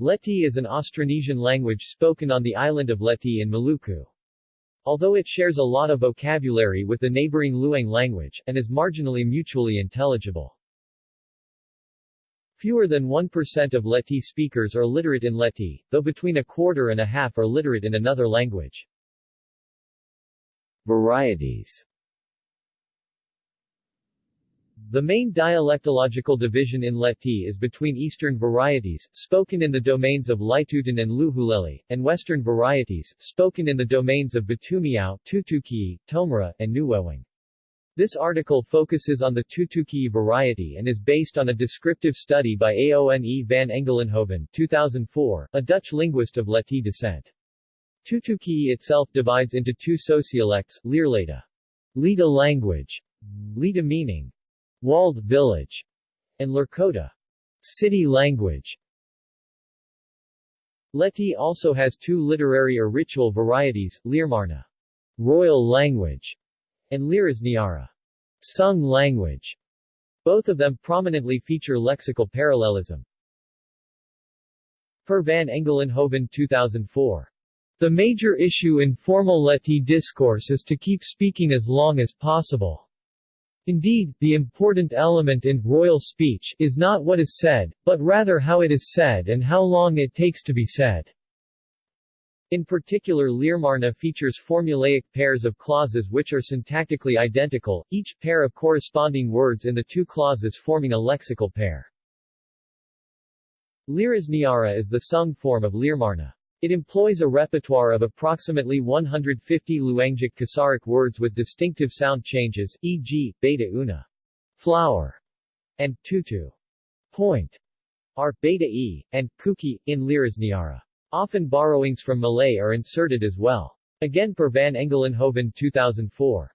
Leti is an Austronesian language spoken on the island of Leti in Maluku. Although it shares a lot of vocabulary with the neighboring Luang language, and is marginally mutually intelligible. Fewer than 1% of Leti speakers are literate in Leti, though between a quarter and a half are literate in another language. Varieties the main dialectological division in Leti is between eastern varieties, spoken in the domains of Litutan and Luhuleli, and western varieties, spoken in the domains of Batumiao, Tutuki, Tomra, and Nuwewing. This article focuses on the Tutuki variety and is based on a descriptive study by Aone van Engelenhoven 2004, a Dutch linguist of Leti descent. Tutuki itself divides into two sociolects, Leerleda, Leda language, Leda meaning, walled village, and Lurkota, city language. Leti also has two literary or ritual varieties, Leermarna, royal language, and Lirisniara, sung language. Both of them prominently feature lexical parallelism. Per van Engelenhoven 2004. The major issue in formal Leti discourse is to keep speaking as long as possible. Indeed, the important element in royal speech is not what is said, but rather how it is said and how long it takes to be said. In particular Leermarna features formulaic pairs of clauses which are syntactically identical, each pair of corresponding words in the two clauses forming a lexical pair. Lirisniara is the sung form of Leermarna. It employs a repertoire of approximately 150 Luangic Kisaric words with distinctive sound changes, e.g., beta una, flower, and tutu, point, are beta e, and kuki, in Lirisniara. Often borrowings from Malay are inserted as well. Again per Van Engelenhoven 2004.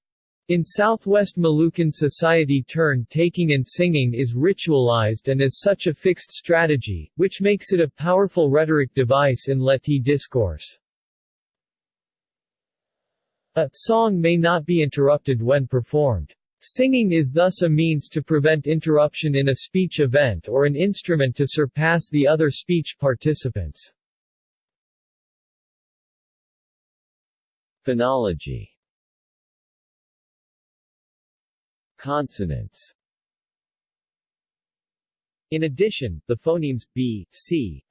In southwest Malukan society turn-taking and singing is ritualized and is such a fixed strategy, which makes it a powerful rhetoric device in Leti discourse. A song may not be interrupted when performed. Singing is thus a means to prevent interruption in a speech event or an instrument to surpass the other speech participants. Phonology Consonants In addition, the phonemes b, c,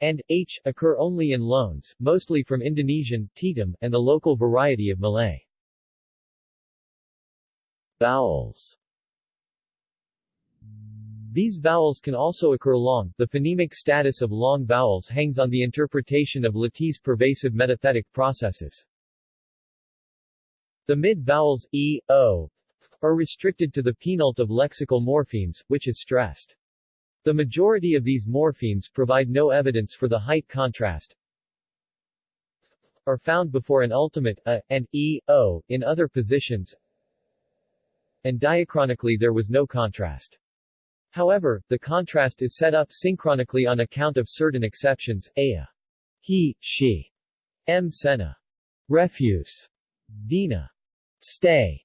and h occur only in loans, mostly from Indonesian, Tetum, and the local variety of Malay. Vowels These vowels can also occur long. The phonemic status of long vowels hangs on the interpretation of Leti's pervasive metathetic processes. The mid-vowels e, o, are restricted to the penult of lexical morphemes, which is stressed. The majority of these morphemes provide no evidence for the height contrast, are found before an ultimate a, and e, o, in other positions, and diachronically there was no contrast. However, the contrast is set up synchronically on account of certain exceptions, a, he, she, m sena, refuse, dina, stay,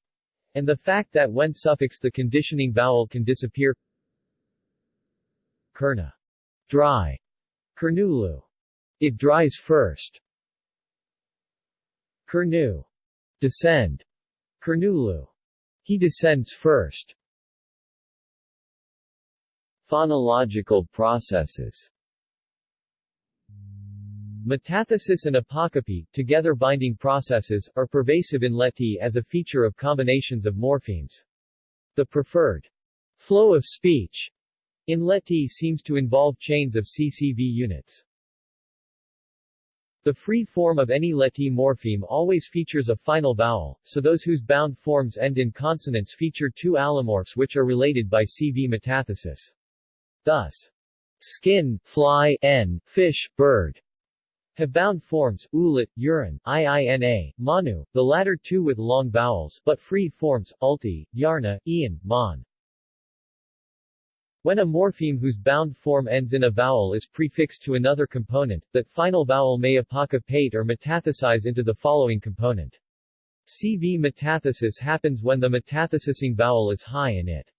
and the fact that when suffixed the conditioning vowel can disappear Kerna. Dry. Kernulu. It dries first. Kernu. Descend. Kernulu. He descends first. Phonological processes Metathesis and apocope, together binding processes, are pervasive in Leti as a feature of combinations of morphemes. The preferred flow of speech in Leti seems to involve chains of CCV units. The free form of any Leti morpheme always features a final vowel, so those whose bound forms end in consonants feature two allomorphs which are related by CV metathesis. Thus, skin, fly, n, fish, bird, have bound forms, ulit, urine, iina, manu, the latter two with long vowels, but free forms, ulti, yarna, ian, mon. When a morpheme whose bound form ends in a vowel is prefixed to another component, that final vowel may apocopate or metathesize into the following component. CV metathesis happens when the metathesizing vowel is high in it.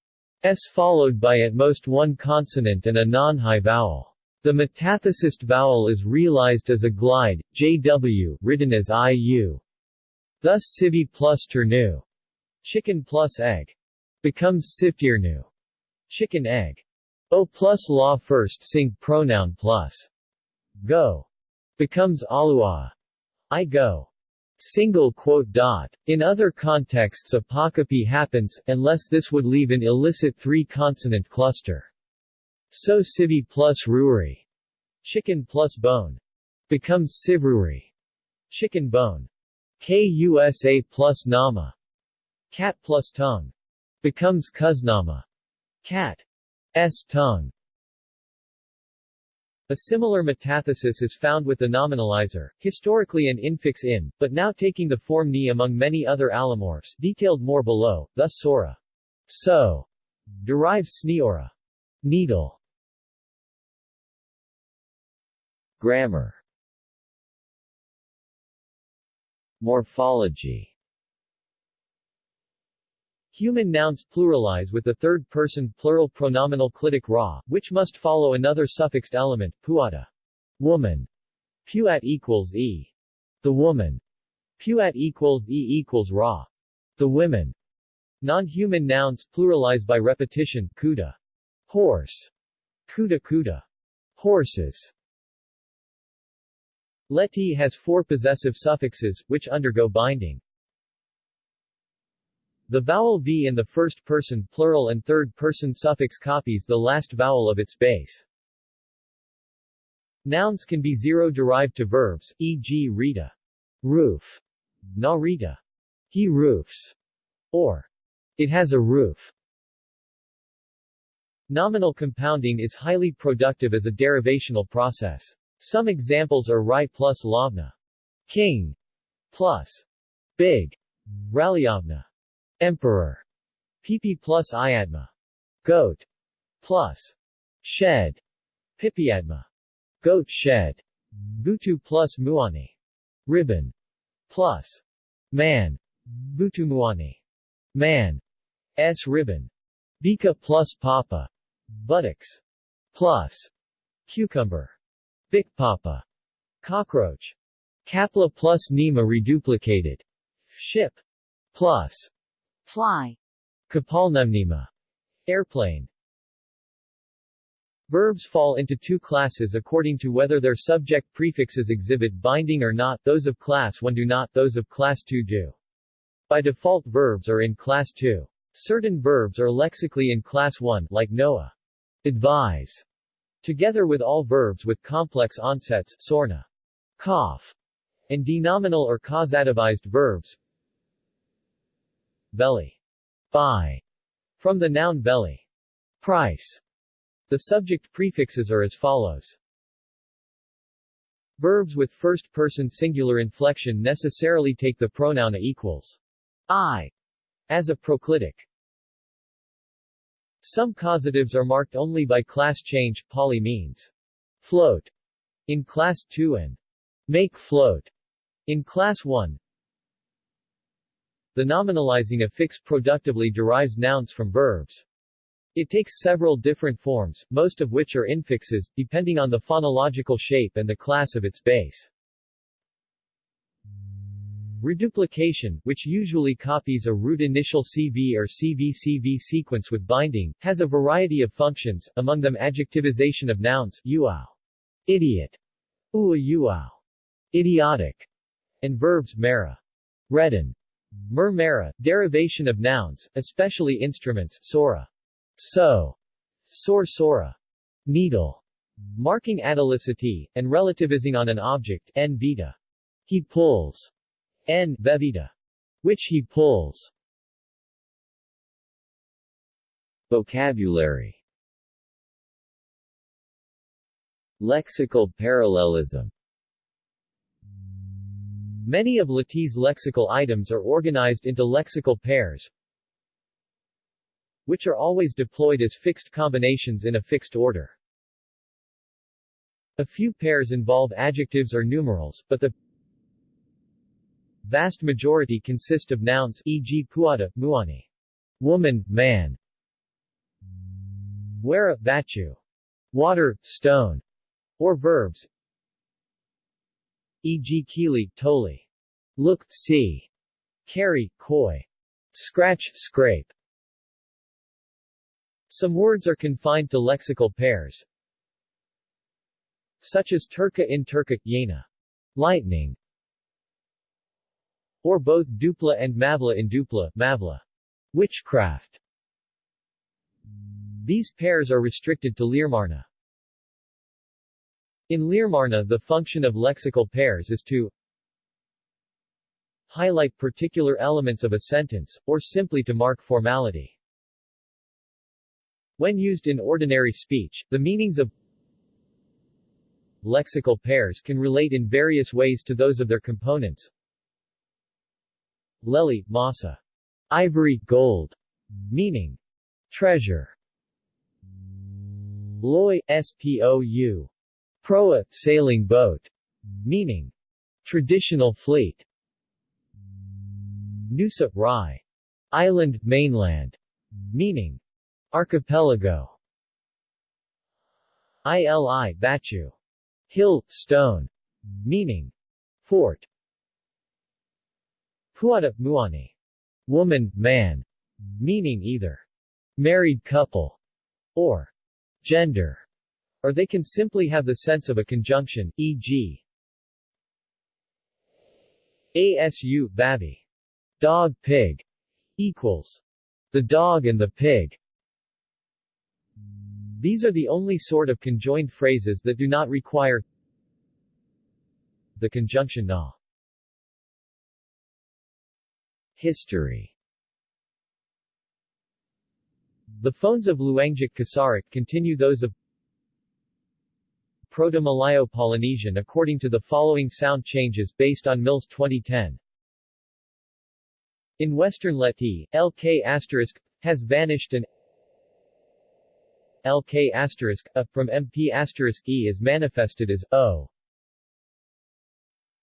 S followed by at most one consonant and a non-high vowel. The metathesist vowel is realized as a glide, jw, written as iu. Thus civi plus turnu, chicken plus egg, becomes siftirnu, chicken egg. O plus law first sing pronoun plus go becomes alua, I go. Single quote dot. In other contexts apocope happens, unless this would leave an illicit three-consonant cluster. So civi plus ruri, chicken plus bone, becomes sivruri, chicken bone. Kusa plus nama, cat plus tongue, becomes kuznama, cat. S tongue. A similar metathesis is found with the nominalizer, historically an infix in, but now taking the form ni among many other allomorphs detailed more below, thus sora. So derives sneora. Needle. Grammar Morphology Human nouns pluralize with the third-person plural pronominal clitic ra, which must follow another suffixed element, puata. Woman. Puat equals e. The woman. Puat equals e equals ra. The women. Non-human nouns pluralize by repetition, kuda. Horse. Kuda kuda. Horses. Leti has four possessive suffixes, which undergo binding. The vowel v in the first-person plural and third-person suffix copies the last vowel of its base. Nouns can be zero-derived to verbs, e.g. Rita. Roof. Na Rita. He roofs. Or. It has a roof. Nominal compounding is highly productive as a derivational process. Some examples are Rai plus Lavna. King. Plus. Big. Raliavna. Emperor. PP plus Iadma. Goat. Plus. Shed. Pipiadma. Goat shed. Butu plus Muani. Ribbon. Plus. Man. Butu Muani. Man. S ribbon. Bika plus Papa. Buttocks. Plus. Cucumber. Bic Papa. Cockroach. Kapla plus Nima reduplicated. Ship. Plus. Fly. Kapalnumnima. Airplane. Verbs fall into two classes according to whether their subject prefixes exhibit binding or not, those of class 1 do not, those of class 2 do. By default verbs are in class 2. Certain verbs are lexically in class 1, like Noah. Advise. Together with all verbs with complex onsets, sorna. Cough. And denominal or causativized verbs, Belly. Buy. From the noun belly. Price. The subject prefixes are as follows. Verbs with first-person singular inflection necessarily take the pronoun a equals I as a proclitic. Some causatives are marked only by class change, poly means float in class 2 and make float in class 1. The nominalizing affix productively derives nouns from verbs. It takes several different forms, most of which are infixes, depending on the phonological shape and the class of its base. Reduplication, which usually copies a root initial CV or CV-CV sequence with binding, has a variety of functions, among them adjectivization of nouns, uau, idiot, ua uau, idiotic, and verbs mera, redden, Murmera, derivation of nouns, especially instruments, sora. So. Sor sora. Needle. Marking atelicity, and relativizing on an object, n beta. He pulls. N vevita. Which he pulls. Vocabulary Lexical parallelism Many of Lati's lexical items are organized into lexical pairs, which are always deployed as fixed combinations in a fixed order. A few pairs involve adjectives or numerals, but the vast majority consist of nouns e.g. puata, muani, woman, man, wera, vatu, water, stone, or verbs e.g. kili, toli, look, see, carry, koi, scratch, scrape. Some words are confined to lexical pairs, such as turka in turka, yena, lightning, or both dupla and mavla in dupla, mavla, witchcraft. These pairs are restricted to Leermarna. In Leermarna the function of lexical pairs is to highlight particular elements of a sentence, or simply to mark formality. When used in ordinary speech, the meanings of lexical pairs can relate in various ways to those of their components. Lely, masa. Ivory, gold. Meaning. Treasure. Loy, spou. Proa, sailing boat. Meaning. Traditional fleet. Nusa, Rai. Island, mainland. Meaning. Archipelago. Ili, Batu. Hill, stone. Meaning. Fort. Puada, Muani. Woman, man. Meaning either married couple or gender or they can simply have the sense of a conjunction, e.g. ASU, babi. Dog, pig. Equals. The dog and the pig. These are the only sort of conjoined phrases that do not require the conjunction na. History The phones of Luangic Kisaric continue those of Proto-Malayo-Polynesian according to the following sound changes based on Mills 2010. In Western Leti, LK has vanished and LK a from MP E is manifested as O.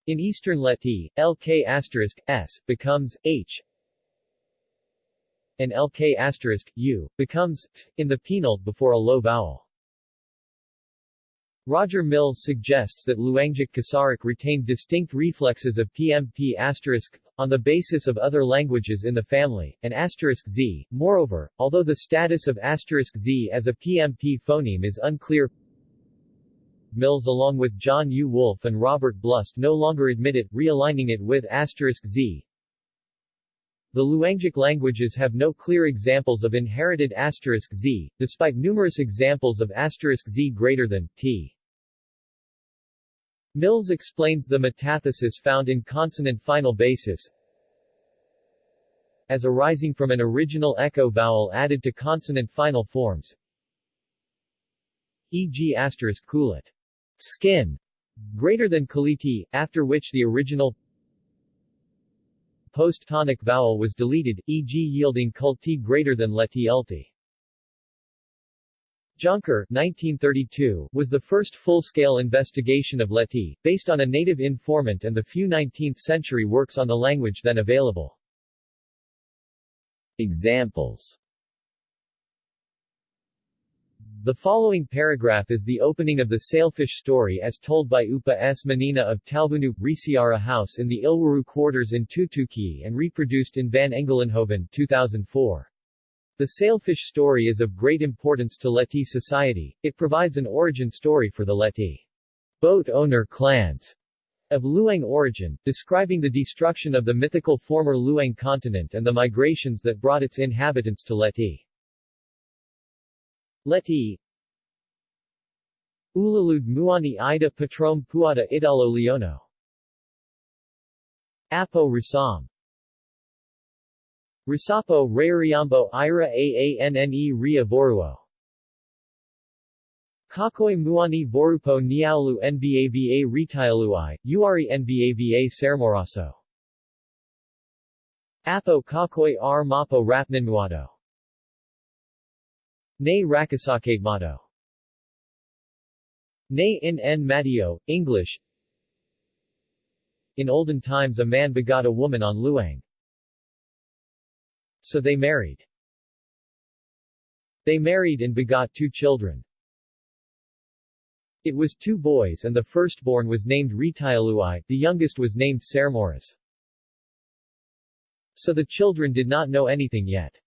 In Eastern Leti, LK S becomes H and LK asterisk U becomes F in the penult before a low vowel. Roger Mills suggests that Luangic Kisaric retained distinct reflexes of PMP asterisk on the basis of other languages in the family, and asterisk z. Moreover, although the status of asterisk z as a PMP phoneme is unclear, Mills along with John U. Wolff and Robert Blust no longer admit it, realigning it with asterisk z. The Luangic languages have no clear examples of inherited asterisk z, despite numerous examples of asterisk z greater than t. Mills explains the metathesis found in consonant final basis as arising from an original echo vowel added to consonant final forms e.g. asterisk skin greater than kaliti, after which the original post-tonic vowel was deleted, e.g. yielding kulti greater than leti ulti. Jonker 1932, was the first full-scale investigation of Leti, based on a native informant and the few 19th-century works on the language then available. Examples The following paragraph is the opening of the sailfish story as told by Upa S. Manina of Talvunu, Risiara House in the Ilwaru quarters in Tutuki and reproduced in Van Engelenhoven 2004. The sailfish story is of great importance to Leti society, it provides an origin story for the Leti boat owner clans of Luang origin, describing the destruction of the mythical former Luang continent and the migrations that brought its inhabitants to Leti. Leti. Ulalud Muani Ida Patrom Puada Idalo Leono. Apo Rasam Risapo Rayariambo Ira Aanne Ria Voruo. Kakoi Muani Vorupo Niaulu Nbava Retialui, Uari Nbava Sermoraso. Apo Kakoi R Mapo Rapnanmuado Ne Rakasake Mato Ne in N Matio, English In olden times a man begot a woman on Luang. So they married. They married and begot two children. It was two boys and the firstborn was named Ritialuai, the youngest was named Sermoras. So the children did not know anything yet.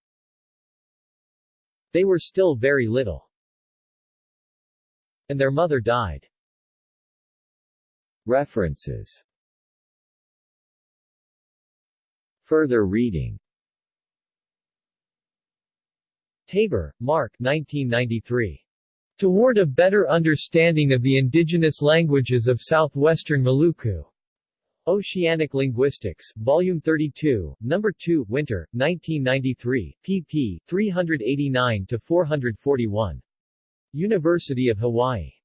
They were still very little. And their mother died. References Further reading Taber, Mark 1993. Toward a better understanding of the indigenous languages of southwestern Maluku. Oceanic Linguistics, Volume 32, Number 2, Winter, 1993, pp. 389-441. University of Hawaii.